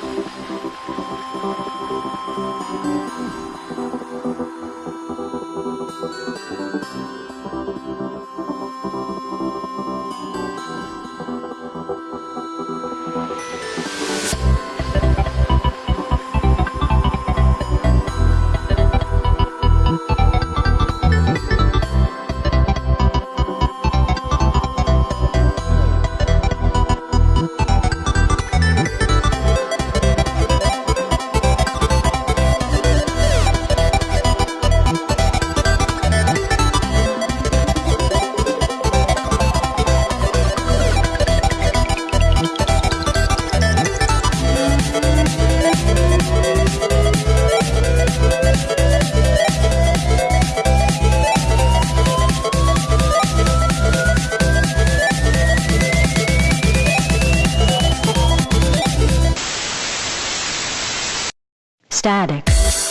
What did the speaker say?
Thank you. static.